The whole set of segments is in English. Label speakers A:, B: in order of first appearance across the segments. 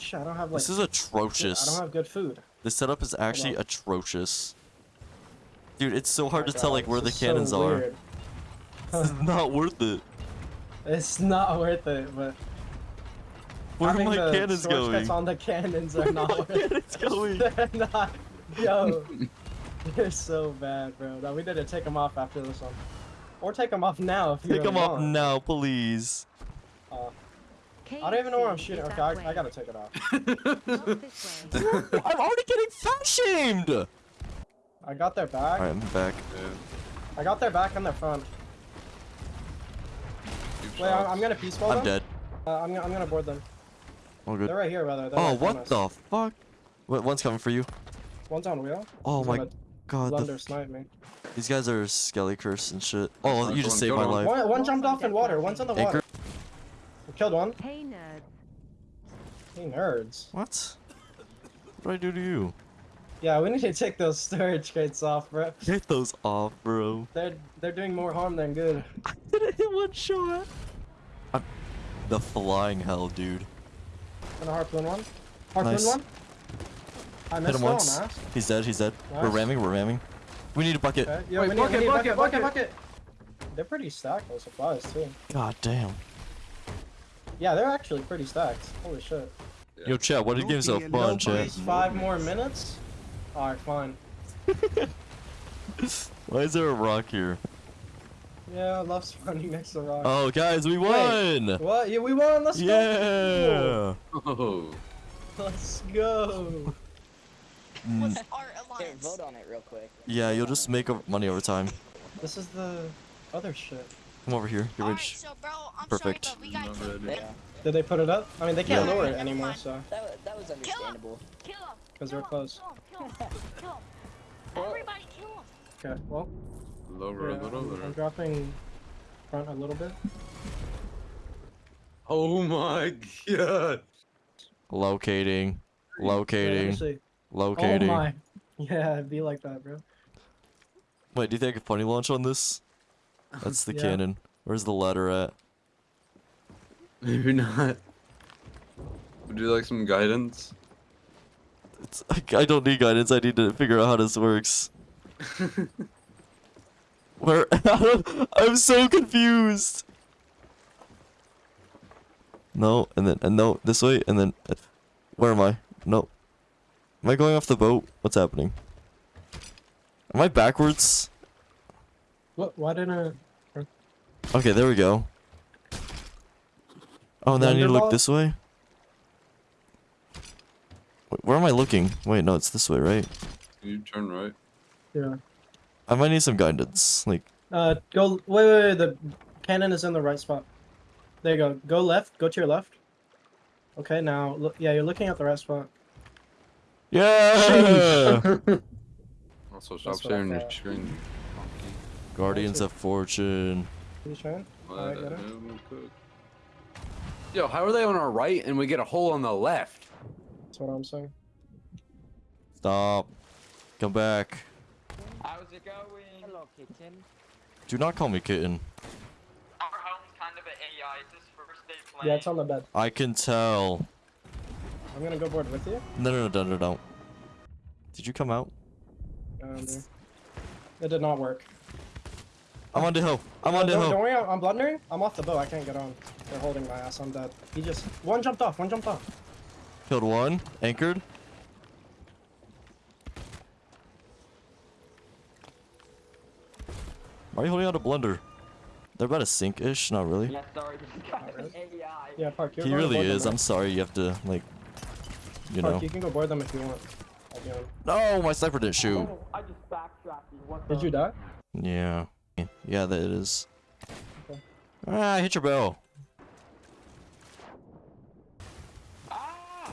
A: Shit, I don't have like.
B: This is atrocious.
A: I don't have good food.
B: This setup is actually atrocious. Dude, it's so hard
A: My
B: to tell like where the
A: this is so
B: cannons are.
A: weird.
B: This is not worth it.
A: It's not worth it, but
B: Where are
A: having
B: my
A: the
B: cannons
A: sword
B: going?
A: cuts on the cannons are not worth it.
B: Cannons going.
A: They're not. Yo, they're so bad, bro. No, we need to take them off after this one, or take them off now if you
B: Take
A: really
B: them off now, please.
A: Uh, I don't even know where I'm shooting. Okay, I, I gotta take it off.
B: I'm already getting fat shamed.
A: I got their back.
B: Alright, I'm back.
A: I got their back and their front. Wait, I'm, I'm gonna peace ball
B: I'm
A: them.
B: dead.
A: Uh, I'm, gonna- I'm gonna board them.
B: All good.
A: They're right here, brother. They're
B: Oh,
A: right
B: what
A: us.
B: the fuck? Wait, one's coming for you.
A: One's on wheel.
B: Oh
A: He's
B: my god, the
A: Blunder
B: f-
A: snipe me.
B: these guys are skelly curse and shit. Oh, you just
C: on,
B: saved my
C: on.
B: life.
A: One, one jumped off in water. One's in the water.
B: Anchor.
A: We killed one.
D: Hey nerds.
A: Hey, nerds.
B: What? What did I do to you?
A: Yeah, we need to take those storage crates off, bro.
B: Get those off, bro.
A: They're they're doing more harm than good.
B: I didn't hit one shot. I'm... The flying hell, dude.
A: Gonna harpoon one. Harpoon
B: Nice.
A: one. I
B: Hit
A: missed
B: him
A: one.
B: once.
A: Nice.
B: He's dead. He's dead. We're ramming. We're ramming. We need a bucket.
A: Okay. Yo,
C: Wait,
A: we need,
C: bucket,
A: we need
C: bucket,
A: bucket,
C: bucket.
A: bucket. They're pretty stacked with supplies too.
B: God damn.
A: Yeah, they're actually pretty stacked. Holy shit.
B: Yo, chat. What did games so fun, chat?
A: These five more minutes. Alright, fine.
B: Why is there a rock here?
A: Yeah, I love spawning next to rock.
B: Oh, guys, we won!
A: What? Yeah, we won. Let's go.
B: Yeah.
C: Oh.
A: Let's go.
B: Mm,
E: What's our
F: Here,
E: alliance?
F: vote on it real quick.
B: yeah, you'll just make money over time.
A: This is the other shit.
B: Come over here. You're
E: Alright,
B: rich.
E: so bro, I'm
B: Perfect.
E: sorry, but we gotta
C: Not
E: kill
C: ready.
F: Yeah,
A: Did they put it up? I mean, they can't
B: Yeah.
A: lower it anymore, so
F: that, that was understandable.
D: Kill him.
A: because we're close.
D: Kill him. Kill him. Everybody kill him.
A: Okay, well,
C: Lower
A: yeah,
C: a little
A: I'm, I'm dropping front a little bit.
C: Oh my god.
B: Locating.
A: Yeah, let me
B: Locating.
A: see.
B: Locating.
A: Oh my. Yeah, it'd be like that, bro.
B: Wait, do you think I can funny launch on this? That's the
A: Yeah.
B: cannon. Where's the ladder at?
C: Maybe not. Would you like some guidance?
B: It's, I don't need guidance. I need to figure out how this works. Where? I'm so confused. No, and then and no, this way, and then uh, where am I? No. Am I going off the boat? What's happening? Am I backwards?
A: What? Why didn't I?
B: Okay, there we go. Oh, now I need to look this way. Wait, where am I looking? Wait, no, it's this way, right?
C: Can you turn right.
A: Yeah.
B: I might need some guidance. Like,
A: Uh, go. Wait, wait, wait. The cannon is in the right spot. There you go. Go left. Go to your left. Okay, now look. Yeah, you're looking at the right spot.
B: yeah!
C: Also, stop
A: That's what
C: sharing your screen.
B: Guardians of Fortune.
A: You trying?
C: Let
A: Alright, got it.
C: him cook. Yo, how are they on our right and we get a hole on the left?
A: That's what I'm saying.
B: Stop. Come back.
F: How's it going? Hello, kitten.
B: Do not call me kitten.
G: Our home's kind of an AI. It's his first day playing.
A: Yeah, it's on the bed.
B: I can tell.
A: I'm gonna go board with you.
B: No, no, no, no, no, no. Did you come out?
A: Um, it did not work.
B: I'm on the hill. I'm on the
A: don't, don't worry, I'm I'm blundering. I'm off the boat. I can't get on. They're holding my ass. I'm dead. He just one jumped off. One jumped off.
B: Killed one. Anchored. Why are you holding out a blunder? They're about to sink-ish. Not really.
G: Yeah, sorry, this guy's AI.
A: Yeah, Park.
B: He really
A: board them,
B: is.
A: right?
B: I'm sorry. You have to like, you
A: Park,
B: know.
A: you can go board them if you want. I'll be on.
B: No, my sniper didn't shoot.
G: Oh, I just backtracked. you. What
A: Did you die?
B: Yeah. Yeah, that it is.
A: Okay.
B: Ah, hit your bell.
G: Ah!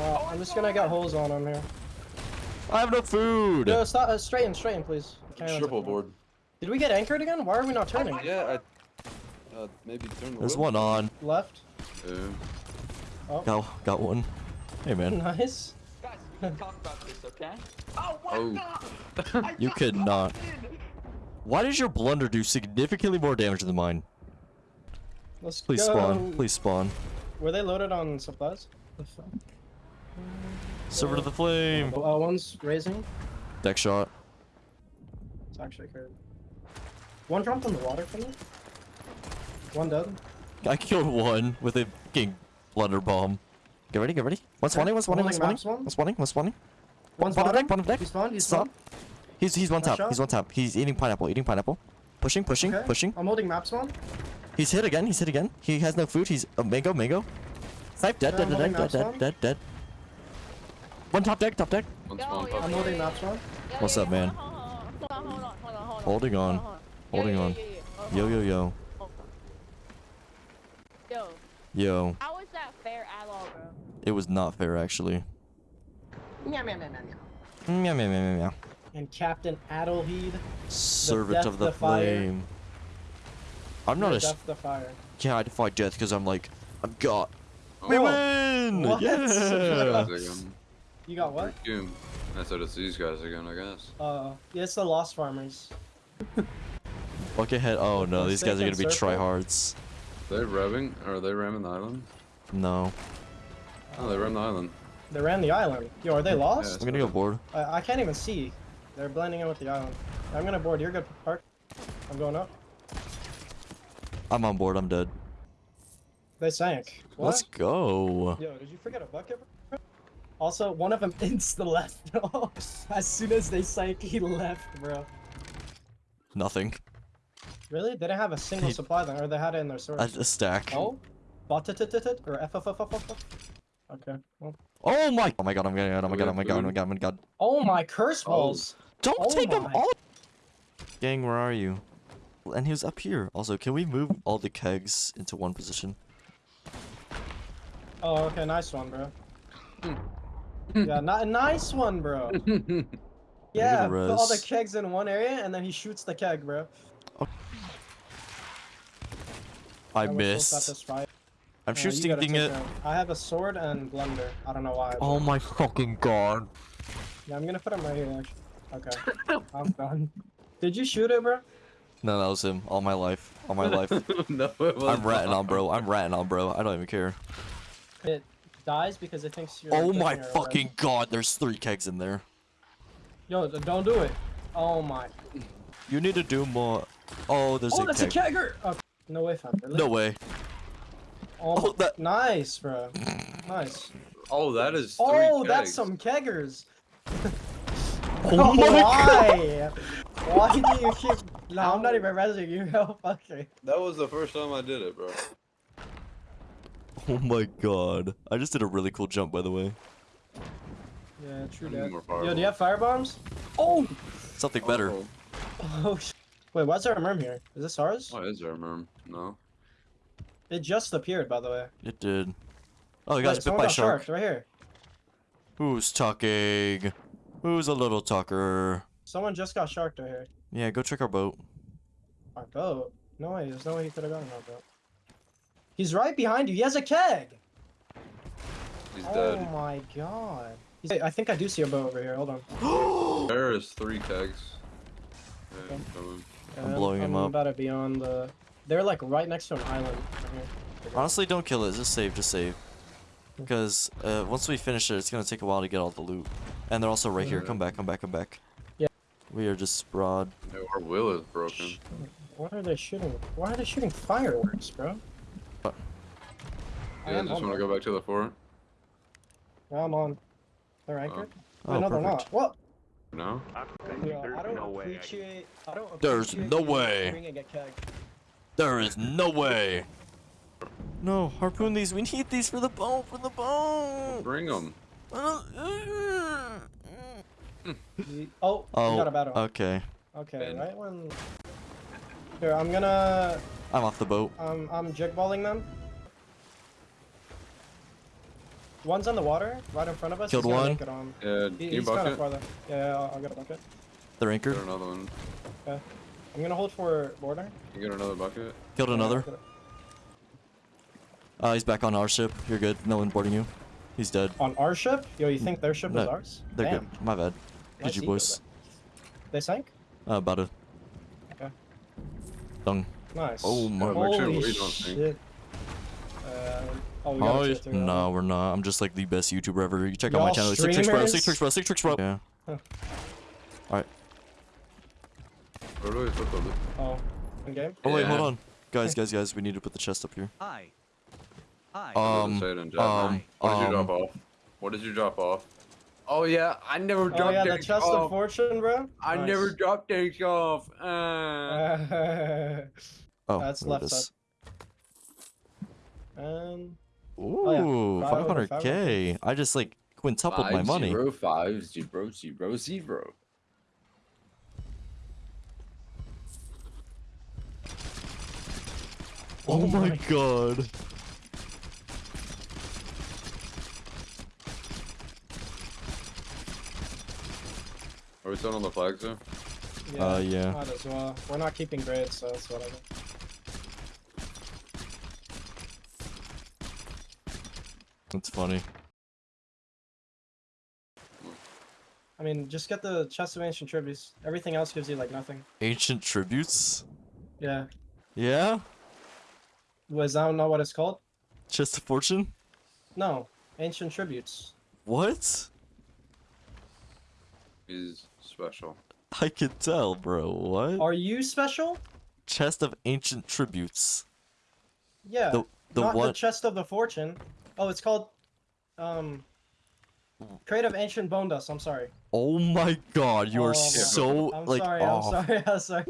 A: Uh, I'm just gonna get holes on him here.
B: I have no food.
A: No, stop. Uh, straighten, straighten, please. Cannons
C: Triple board.
A: Did we get anchored again? Why are we not turning?
C: Yeah, I, uh, maybe turn the
B: There's
C: wheel.
B: one on.
A: Left.
C: Yeah.
A: Oh,
B: Got, got one. Hey, man.
A: nice.
G: Guys, we can talk about this, okay? Oh, what
C: Oh.
G: the?
B: You could not.
G: busted.
B: Why does your blunder do significantly more damage than mine?
A: Let's
B: Please
A: go.
B: spawn. Please spawn.
A: Were they loaded on supplies? The fuck?
B: Silver to the flame.
A: Uh, one's raising.
B: Deck shot.
A: It's actually crazy. One dropped in the water for me. One dead.
B: I killed one with a fucking blunder bomb. Get ready, get ready. One spawning, one spawning, one spawning.
A: maps, one.
B: One spawning, one spawning.
A: One's
B: Bottom
A: bottom.
B: deck, bottom deck.
A: He spawned. He
B: Stop.
A: spawned.
B: He's he's one
A: Nice
B: tap. He's one tap. He's eating pineapple, eating pineapple. Pushing, pushing,
A: Okay.
B: pushing.
A: I'm holding map spawn.
B: He's hit again. He's hit again. He has no food. He's uh, mango, mango. Snipe dead,
A: Yeah,
B: dead, dead, dead, dead, dead, dead. One top deck, top deck.
C: One spawn
D: yo,
C: pop.
A: I'm holding map spawn.
B: What's up, man? Holding on. Holding on. Yo, yo, yo.
D: Yo,
B: Yo.
D: how is that fair at all, bro?
B: It was not fair, actually.
A: Meow, meow, meow, meow, meow.
B: Meow, meow, meow, meow, meow.
A: And Captain Adelheed.
B: Servant
A: death
B: of the
A: defier.
B: flame. I'm not a. s-
A: Death the fire.
B: Yeah, I defy death because I'm like, I'm God. We
C: Oh,
B: win!
A: What?
B: Yeah!
A: You got what?
C: Doom. I said it's these guys again, I guess.
A: Uh, yeah, it's the Lost Farmers.
B: Buckethead. Oh no, these guys are gonna be
A: Forsaken Circle.
B: tryhards.
C: They revving? Or are they ramming the island?
B: No.
C: Oh, they ran the island.
A: They ran the island. Yo, are they lost?
B: I'm gonna go board.
A: I, I can't even see. They're blending in with the island. I'm gonna board. You're good, Park. I'm going up.
B: I'm on board. I'm dead.
A: They sank. What?
B: Let's go.
A: Yo, did you forget a bucket? Also, one of them insta left. as soon as they sank, he left, bro.
B: Nothing.
A: Really? They didn't have a single supply then, or they had it in their
B: A,
A: storage.
B: a stack.
A: Oh? Bottitit or F F F F F. Okay. Well.
B: Oh my! Oh my god! I'm getting it! Oh my
C: Do oh we oh
B: god! Oh my god! Oh my god! Oh my god!
A: Oh my curse
C: Oh.
A: balls!
B: Don't
A: Oh
B: take them all. Gang, where are you? And he was up here. Also, can we move all the kegs into one position?
A: Oh, okay, nice one, bro. Hmm. yeah, not a nice one, bro. Yeah, put all the kegs in one area, and then he shoots the keg, bro.
B: I
A: we're supposed to
B: missed.
A: Satisfy-
B: I'm
A: you
B: shooting it.
A: down- I have a sword and blunder. I don't know why. but-
B: Oh my fucking god!
A: Yeah, I'm gonna put him right here, actually. Okay. I'm done. Did you shoot it, bro?
B: No, that was him. All my life. All my life.
C: no, it was
B: I'm ratting on, bro. I'm ratting on, bro. I don't even care.
A: It dies because it thinks you're.
B: Oh my
A: it or
B: fucking god! There's three kegs in there.
A: Yo, don't do it. Oh my.
B: You need to do more. Oh, there's a-
A: Oh,
B: a
A: that's a kegger. Oh, no way, fam. Really?
B: No way.
A: Oh,
B: Oh, that-
A: Nice, bro. Nice.
C: Oh, that is oh, three
A: Oh, that's some keggers.
B: Oh my
A: Why? Why do you keep? No, I'm not even resing you. Oh, fuck me.
C: That was the first time I did it, bro.
B: Oh my god. I just did a really cool jump, by the way.
A: Yeah, true
C: I
A: that. Yo, do you have fire bombs?
B: Oh! Something better.
C: Oh,
A: Oh, sh- wait, why's there a merm here? Is this ours?
C: Why is there a merm? No.
A: It just appeared, by the way.
B: It did. Oh, we
A: Wait,
B: got bit by a
A: got
B: shark.
A: right here.
B: Who's talking? Who's a little talker?
A: Someone just got sharked right here.
B: Yeah, go check our boat.
A: Our boat? No way, there's no way he could have gotten our boat. He's right behind you. He has a keg.
C: He's
A: Oh
C: dead.
A: Oh my god. He's- I think I do see a boat over here. Hold on.
C: There is three kegs. Yeah,
A: Okay.
C: coming.
B: I'm blowing him up.
A: I'm
B: up.
A: about to be on the. They're like right next to an island. Right here.
B: Honestly, don't kill it. Just save, just save. Because uh, once we finish it, it's gonna take a while to get all the loot. And they're also right here. Come back, come back, come back.
A: Yeah.
B: We are just broad.
C: Yeah, our wheel is broken.
A: What are they shooting? Why are they shooting fireworks, bro?
B: What?
A: I
C: You just want to go back to the fort?
A: Yeah, I'm on. They're anchored.
B: Oh,
A: Wait, no, they're not. What?
C: No?
A: Yeah, I don't appreciate. I don't appreciate.
B: There's
A: appreciate
B: no
A: you
B: way.
A: Bringing a keg.
B: There is no way. No, harpoon these. We need these for the boat. For the boat.
C: Bring them.
A: Oh,
B: Oh,
A: you got a battle.
B: okay.
A: okay,
C: Ben.
A: right when. Here, I'm gonna.
B: I'm off the boat.
A: Um, I'm jigballing them. One's on the water, right in front of us.
B: Killed
A: he's gonna
B: one.
A: make it on.
C: Yeah,
A: He,
C: can you
A: he's kind of
C: bucket?
A: farther. Yeah, yeah, I'll, I'll get a bucket.
B: They're
C: Get
B: anchored.
C: another one.
A: I'm gonna hold for border.
C: You get another bucket?
B: Killed another.
A: I'll get it.
B: Uh, he's back on our ship. You're good. No one boarding you. He's dead.
A: On our ship? Yo, you think their ship is ours?
B: They're
A: Damn.
B: good. My bad.
A: Nice
B: GG
A: ego
B: boys.
A: They sank?
B: Uh, about it.
A: Okay.
B: Done.
A: Nice.
B: Oh my-
C: Yeah, sure
A: Holy
C: we don't
A: shit. Uh, oh, we
B: Oh,
A: tier
B: no,
A: it.
B: we're not. I'm just like the best YouTuber ever. You check out my channel. Six tricks, bro. Six tricks, bro. Six tricks, bro. Yeah.
C: Where do we put the?
A: Oh, in game.
B: Oh wait, hold on, guys, guys, guys. We need to put the chest up here.
E: Hi. Hi.
B: Um,
C: Say it in chat,
B: um,
C: man. What did you drop
B: um,
C: off? What did you drop off? Oh yeah, I never dropped Oh
A: yeah, the chest
C: off.
A: of fortune, bro.
C: I
A: Nice.
C: never dropped things off. Uh,
B: Oh,
A: That's
B: there
A: left side. Um,
B: Ooh,
A: yeah. Five over
B: 500k. I just like quintupled my money.
C: Zero, five, zero, zero, zero.
B: Oh,
A: Oh
B: my
A: my
B: god.
C: Are we still on the flag zone?
A: yeah,
B: Uh, yeah.
A: Might as well. We're not keeping grades, so it's whatever.
B: That's funny.
A: I mean, just get the chest of ancient tributes. Everything else gives you like nothing.
B: Ancient tributes.
A: Yeah.
B: Yeah.
A: Was that not know what it's called?
B: Chest of fortune.
A: No, ancient tributes.
B: What?
C: Is special.
B: I can tell, bro. What?
A: Are you special?
B: Chest of ancient tributes.
A: Yeah.
B: The the
A: not the chest of the fortune. Oh, it's called um Crate of Ancient Bone Dust, I'm sorry.
B: Oh my god, you
A: Oh
B: are
A: my-
B: so
A: I'm
B: like
A: sorry,
B: oh.
A: I'm sorry, I'm sorry.